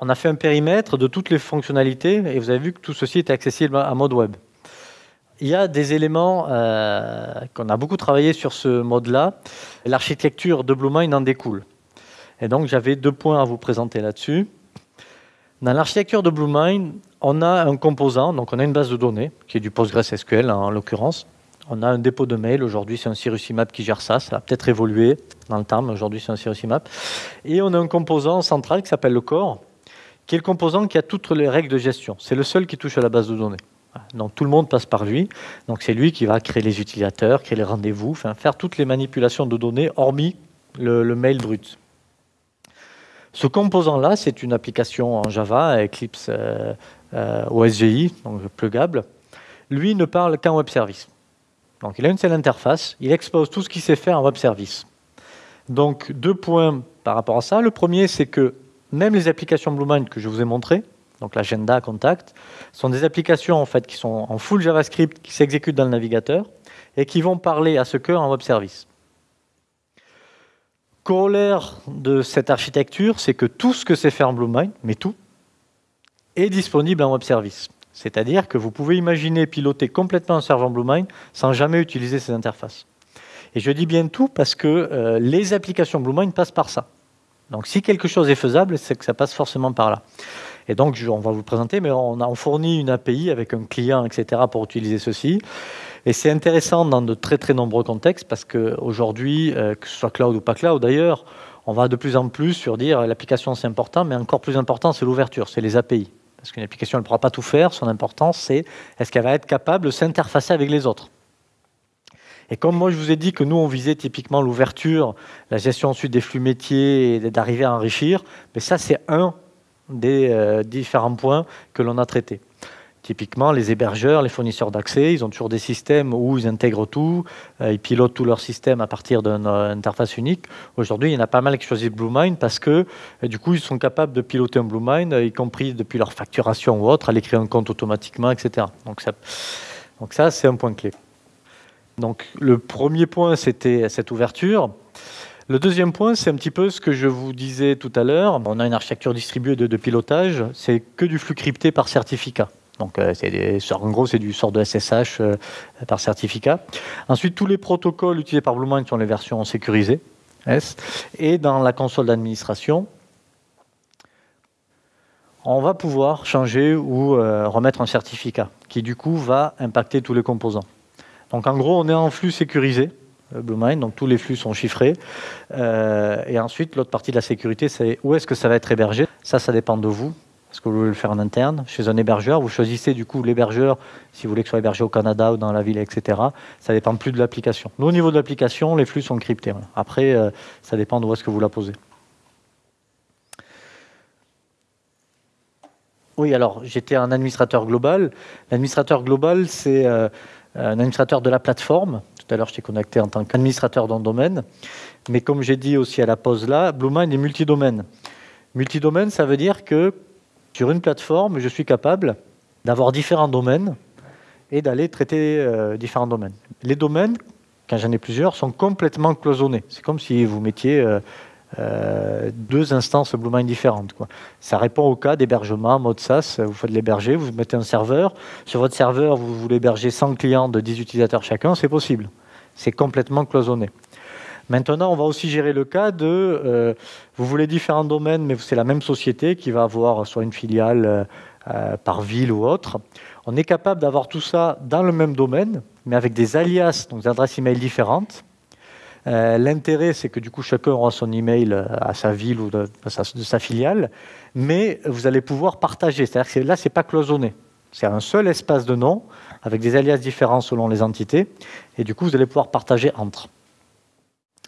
on a fait un périmètre de toutes les fonctionnalités et vous avez vu que tout ceci était accessible à mode web. Il y a des éléments euh, qu'on a beaucoup travaillé sur ce mode-là. L'architecture de BlueMind en découle. Et donc j'avais deux points à vous présenter là-dessus. Dans l'architecture de BlueMind, on a un composant, donc on a une base de données, qui est du PostgreSQL hein, en l'occurrence. On a un dépôt de mail, aujourd'hui c'est un Imap qui gère ça, ça a peut-être évolué dans le temps, mais aujourd'hui c'est un Imap. Et on a un composant central qui s'appelle le core, qui est le composant qui a toutes les règles de gestion. C'est le seul qui touche à la base de données. Donc tout le monde passe par lui. Donc c'est lui qui va créer les utilisateurs, créer les rendez-vous, faire toutes les manipulations de données, hormis le, mail brut. Ce composant-là, c'est une application en Java, Eclipse euh, euh, OSGI, donc plugable. Lui ne parle qu'en web service. Donc il a une seule interface, il expose tout ce qu'il sait faire en web service. Donc deux points par rapport à ça. Le premier, c'est que même les applications BlueMind que je vous ai montrées, donc l'agenda, contact, sont des applications en fait qui sont en full JavaScript, qui s'exécutent dans le navigateur et qui vont parler à ce cœur en web service. Corollaire de cette architecture, c'est que tout ce que c'est faire en BlueMind, mais tout, est disponible en web service. C'est-à-dire que vous pouvez imaginer piloter complètement un serveur BlueMind sans jamais utiliser ces interfaces. Et je dis bien tout parce que euh, les applications BlueMind passent par ça. Donc si quelque chose est faisable, c'est que ça passe forcément par là. Et donc, on va vous présenter, mais on a fourni une API avec un client, etc., pour utiliser ceci. Et c'est intéressant dans de très très nombreux contextes parce qu'aujourd'hui, euh, que ce soit cloud ou pas cloud d'ailleurs, on va de plus en plus sur dire l'application c'est important, mais encore plus important c'est l'ouverture, c'est les API. Parce qu'une application elle ne pourra pas tout faire, son importance c'est est-ce qu'elle va être capable de s'interfacer avec les autres. Et comme moi je vous ai dit que nous on visait typiquement l'ouverture, la gestion ensuite des flux métiers et d'arriver à enrichir, mais ça c'est un des euh, différents points que l'on a traités. Typiquement, les hébergeurs, les fournisseurs d'accès, ils ont toujours des systèmes où ils intègrent tout, euh, ils pilotent tout leur système à partir d'une euh, interface unique. Aujourd'hui, il y en a pas mal qui choisissent BlueMind parce que du coup, ils sont capables de piloter un BlueMind, y compris depuis leur facturation ou autre, aller créer un compte automatiquement, etc. Donc ça, donc ça c'est un point clé. Donc le premier point, c'était cette ouverture. Le deuxième point, c'est un petit peu ce que je vous disais tout à l'heure. On a une architecture distribuée de, pilotage, c'est que du flux crypté par certificat. Donc, euh, en gros, c'est du sort de SSH euh, par certificat. Ensuite, tous les protocoles utilisés par BlueMind sont les versions sécurisées. Et dans la console d'administration, on va pouvoir changer ou euh, remettre un certificat qui, du coup, va impacter tous les composants. Donc en gros, on est en flux sécurisé, euh, BlueMind, donc tous les flux sont chiffrés. Euh, et ensuite, l'autre partie de la sécurité, c'est où est-ce que ça va être hébergé? Ça, ça dépend de vous. Est-ce que vous voulez le faire en interne Chez un hébergeur, vous choisissez du coup l'hébergeur, si vous voulez que ce soit hébergé au Canada ou dans la ville, etc. Ça dépend plus de l'application. Nous, au niveau de l'application, les flux sont cryptés. Après, euh, ça dépend de où est-ce que vous la posez. Oui, alors j'étais un administrateur global. L'administrateur global, c'est un administrateur de la plateforme. Tout à l'heure, je t'ai connecté en tant qu'administrateur dans domaine. Mais comme j'ai dit aussi à la pause là, BlueMind est multidomaine. Multidomaine, ça veut dire que sur une plateforme, je suis capable d'avoir différents domaines et d'aller traiter euh, différents domaines. Les domaines, quand j'en ai plusieurs, sont complètement cloisonnés. C'est comme si vous mettiez euh, euh, deux instances BlueMind différentes. Ça répond au cas d'hébergement, mode SaaS. Vous faites l'héberger, vous mettez un serveur. Sur votre serveur, vous voulez héberger 100 clients de 10 utilisateurs chacun, c'est possible. C'est complètement cloisonné. Maintenant, on va aussi gérer le cas de, euh, vous voulez différents domaines, mais c'est la même société qui va avoir soit une filiale euh, par ville ou autre. On est capable d'avoir tout ça dans le même domaine, mais avec des alias, donc des adresses email différentes. Euh, l'intérêt, c'est que du coup, chacun aura son email euh, à sa ville ou de, sa, filiale, mais vous allez pouvoir partager. C'est-à-dire que là, c'est pas cloisonné. C'est un seul espace de nom avec des alias différents selon les entités, et du coup, vous allez pouvoir partager entre.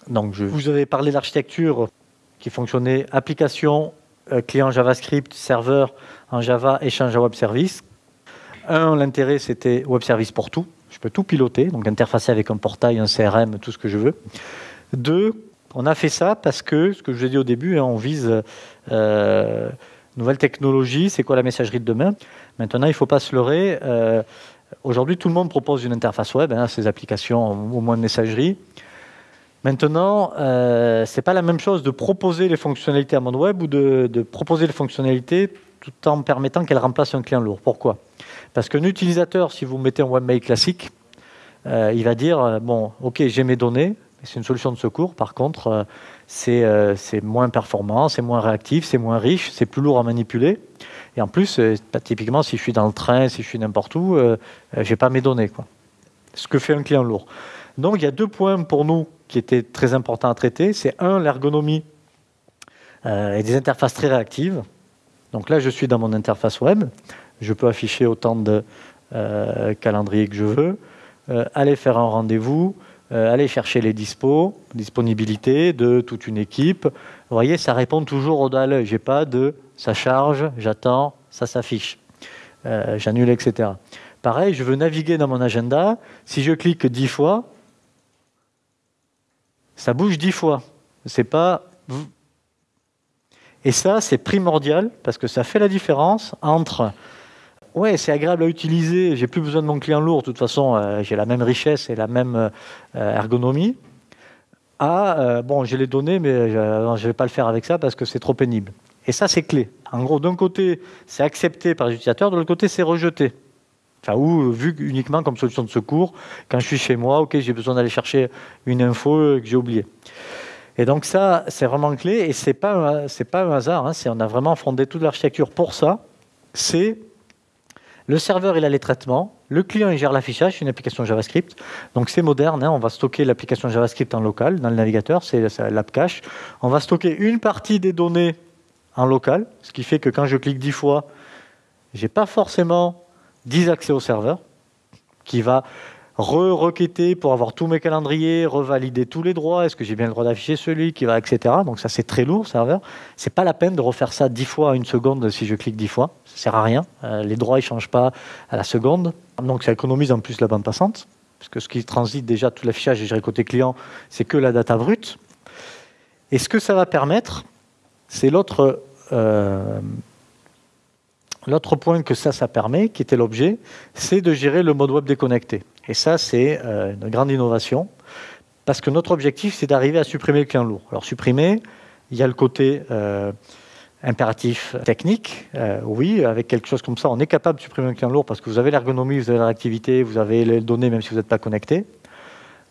Donc, vous avais parlé d'architecture qui fonctionnait application, euh, client JavaScript, serveur en Java, échange à web service. Un, l'intérêt, c'était web service pour tout. Peux tout piloter, donc interfacer avec un portail, un CRM, tout ce que je veux. Deux, on a fait ça parce que, ce que je vous ai dit au début, hein, on vise euh, nouvelle technologie, c'est quoi la messagerie de demain? Maintenant, il ne faut pas se leurrer. Euh, aujourd'hui, tout le monde propose une interface web, hein, ces applications au moins de messagerie. Maintenant, euh, ce n'est pas la même chose de proposer les fonctionnalités à mon web ou de, proposer les fonctionnalités tout en permettant qu'elles remplacent un client lourd. Pourquoi? Parce qu'un utilisateur, si vous mettez un webmail classique, euh, il va dire, euh, bon, ok, j'ai mes données, c'est une solution de secours, par contre, c'est moins performant, c'est moins réactif, c'est moins riche, c'est plus lourd à manipuler. Et en plus, typiquement, si je suis dans le train, si je suis n'importe où, je n'ai pas mes données. Quoi. Ce que fait un client lourd. Donc il y a deux points pour nous qui étaient très importants à traiter. C'est un, l'ergonomie euh, et des interfaces très réactives. Donc là, je suis dans mon interface web. Je peux afficher autant de euh, calendriers que je veux, euh, aller faire un rendez-vous, aller chercher les dispos, disponibilité de toute une équipe. Vous voyez, ça répond toujours au à J'ai pas de ça charge, j'attends, ça s'affiche, j'annule, etc. Pareil, je veux naviguer dans mon agenda. Si je clique dix fois, ça bouge dix fois. C'est pas. Et ça, c'est primordial parce que ça fait la différence entre. Ouais, c'est agréable à utiliser, j'ai plus besoin de mon client lourd, de toute façon, euh, j'ai la même richesse et la même euh, ergonomie. À, euh, bon, j'ai les données, mais je ne vais pas le faire avec ça parce que c'est trop pénible. Et ça, c'est clé. En gros, d'un côté, c'est accepté par les utilisateurs, de l'autre côté, c'est rejeté. Enfin, ou vu uniquement comme solution de secours, quand je suis chez moi, ok, j'ai besoin d'aller chercher une info que j'ai oubliée. Et donc ça, c'est vraiment clé, et c'est pas c'est pas un hasard. Hein, on a vraiment fondé toute l'architecture pour ça. C'est le serveur, il a les traitements. Le client, il gère l'affichage, c'est une application JavaScript. Donc c'est moderne, hein, on va stocker l'application JavaScript en local, dans le navigateur, c'est l'app cache. On va stocker une partie des données en local, ce qui fait que quand je clique dix fois, j'ai pas forcément 10 accès au serveur, qui va re-requêter pour avoir tous mes calendriers, revalider tous les droits, est-ce que j'ai bien le droit d'afficher celui qui va, etc. Donc ça c'est très lourd, serveur. C'est pas la peine de refaire ça 10 fois à une seconde si je clique 10 fois, ça sert à rien. Euh, les droits ils changent pas à la seconde, donc ça économise en plus la bande passante, parce que ce qui transite déjà tout l'affichage et géré côté client, c'est que la data brute. Et ce que ça va permettre, c'est l'autre euh, L'autre point que ça, ça permet, qui était l'objet, c'est de gérer le mode web déconnecté. Et ça, c'est euh, une grande innovation, parce que notre objectif, c'est d'arriver à supprimer le client lourd. Alors supprimer, il y a le côté euh, impératif technique. Euh, oui, avec quelque chose comme ça, on est capable de supprimer un client lourd parce que vous avez l'ergonomie, vous avez la réactivité, vous avez les données, même si vous n'êtes pas connecté.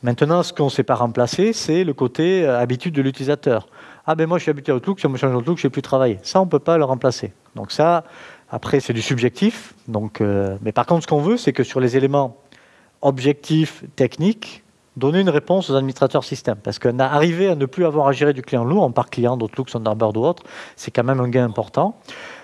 Maintenant, ce qu'on ne sait pas remplacer, c'est le côté habitude de l'utilisateur. Ah ben moi, je suis habitué à Outlook, si on me change Outlook, je ne sais plus travailler. Ça, on ne peut pas le remplacer. Donc ça, après, c'est du subjectif. Euh, mais par contre, ce qu'on veut, c'est que sur les éléments objectifs, techniques, donner une réponse aux administrateurs système. Parce qu'arriver à ne plus avoir à gérer du client lourd, en parc client, d'Outlook, Thunderbird ou autre, c'est quand même un gain important.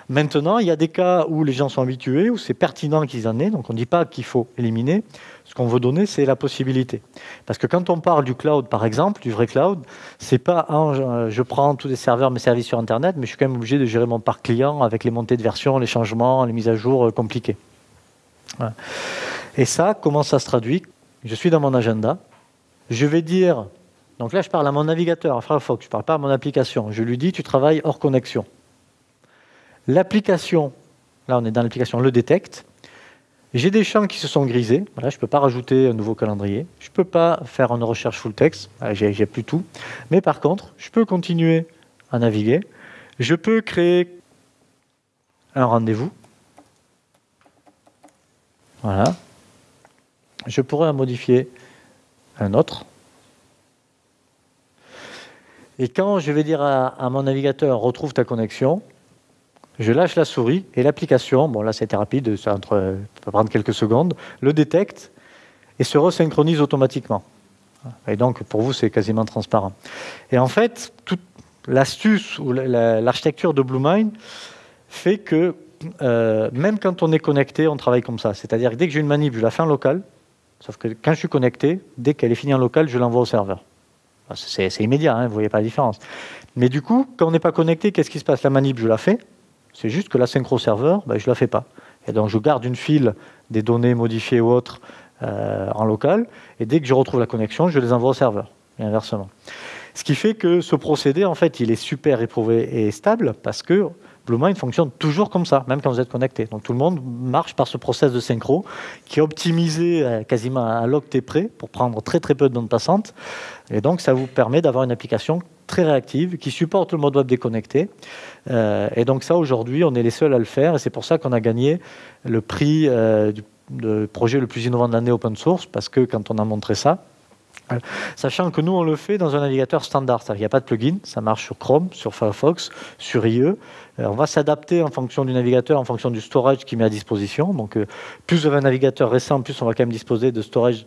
Maintenant, il y a des cas où les gens sont habitués, où c'est pertinent qu'ils en aient, donc on ne dit pas qu'il faut éliminer. Ce qu'on veut donner, c'est la possibilité. Parce que quand on parle du cloud, par exemple, du vrai cloud, c'est pas je prends tous les serveurs, mes services sur Internet, mais je suis quand même obligé de gérer mon parc client avec les montées de version, les changements, les mises à jour euh, compliquées. Et ça, comment ça se traduit? Je suis dans mon agenda, je vais dire, donc là je parle à mon navigateur, à Firefox, je ne parle pas à mon application, je lui dis tu travailles hors connexion. L'application, là on est dans l'application, le détecte. J'ai des champs qui se sont grisés. Voilà, je ne peux pas rajouter un nouveau calendrier. Je ne peux pas faire une recherche full text. J'ai plus tout. Mais par contre, je peux continuer à naviguer. Je peux créer un rendez-vous. Voilà. Je pourrais en modifier un autre. Et quand je vais dire à mon navigateur retrouve ta connexion, je lâche la souris et l'application, bon là c'était rapide, ça, entre, peut prendre quelques secondes, le détecte et se resynchronise automatiquement. Et donc pour vous c'est quasiment transparent. Et en fait, toute l'astuce ou l'architecture de BlueMind fait que euh, même quand on est connecté, on travaille comme ça. C'est-à-dire que dès que j'ai une manip, je la fais en local, sauf que quand je suis connecté, dès qu'elle est finie en local, je l'envoie au serveur. C'est immédiat, hein, vous ne voyez pas la différence. Mais du coup, quand on n'est pas connecté, qu'est-ce qui se passe? La manip, je la fais, c'est juste que la synchro serveur, ben, je ne la fais pas. Et donc je garde une file des données modifiées ou autres euh, en local, et dès que je retrouve la connexion, je les envoie au serveur, et inversement. Ce qui fait que ce procédé, en fait, il est super éprouvé et stable, parce que BlueMind fonctionne toujours comme ça, même quand vous êtes connecté. Donc tout le monde marche par ce process de synchro qui est optimisé euh, quasiment à l'octet près pour prendre très très peu de données passantes. Et donc ça vous permet d'avoir une application très réactive qui supporte le mode web déconnecté. Euh, et donc ça aujourd'hui, on est les seuls à le faire et c'est pour ça qu'on a gagné le prix euh, du projet le plus innovant de l'année open source parce que quand on a montré ça, Sachant que nous, on le fait dans un navigateur standard, qu'il n'y a pas de plugin, ça marche sur Chrome, sur Firefox, sur IE. On va s'adapter en fonction du navigateur, en fonction du storage qui met à disposition. Donc, euh, plus vous avez un navigateur récent, plus on va quand même disposer de storage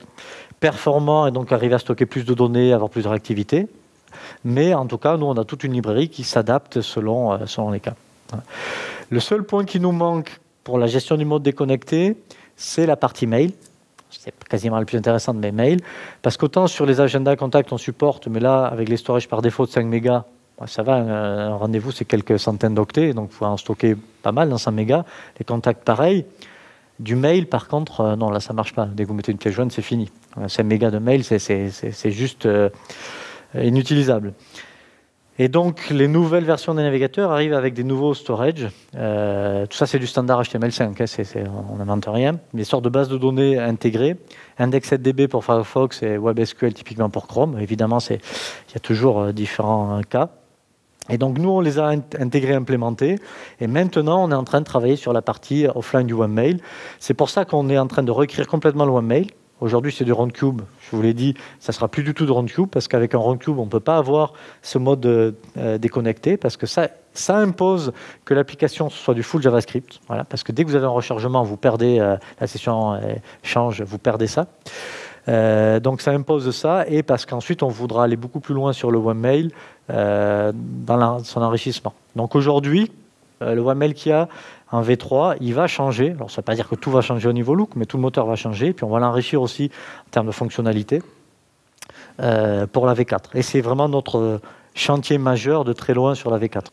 performant et donc arriver à stocker plus de données, avoir plus de réactivité. Mais en tout cas, nous, on a toute une librairie qui s'adapte selon, euh, selon les cas. Le seul point qui nous manque pour la gestion du mode déconnecté, c'est la partie mail quasiment le plus intéressant de mes mails, parce qu'autant sur les agendas contacts on supporte, mais là avec les storages par défaut de 5 mégas, bah, ça va, un rendez-vous c'est quelques centaines d'octets, donc il faut en stocker pas mal dans 100 mégas. Les contacts pareil. Du mail par contre, euh, non là ça marche pas. Dès que vous mettez une pièce jointe c'est fini. 5 mégas de mail c'est juste euh, inutilisable. Et donc, les nouvelles versions des navigateurs arrivent avec des nouveaux storage. Euh, tout ça, c'est du standard HTML5, hein, on n'invente rien. Des sortes de bases de données intégrées. Index7db pour Firefox et WebSQL typiquement pour Chrome. Évidemment, il y a toujours euh, différents euh, cas. Et donc, nous, on les a intégrés, implémentés. Et maintenant, on est en train de travailler sur la partie offline du webmail. C'est pour ça qu'on est en train de réécrire complètement le webmail. Aujourd'hui, c'est du RoundCube. Je vous l'ai dit, ça sera plus du tout de RoundCube parce qu'avec un RoundCube, on ne peut pas avoir ce mode euh, déconnecté parce que ça, ça impose que l'application soit du full JavaScript. Voilà, parce que dès que vous avez un rechargement, vous perdez euh, la session euh, change, vous perdez ça. donc ça impose ça et parce qu'ensuite on voudra aller beaucoup plus loin sur le webmail dans son enrichissement. Donc aujourd'hui, le webmail qu'il y a, en V3, il va changer. Alors, ça ne veut pas dire que tout va changer au niveau look, mais tout le moteur va changer. Puis, on va l'enrichir aussi en termes de fonctionnalité euh, pour la V4. Et c'est vraiment notre chantier majeur de très loin sur la V4.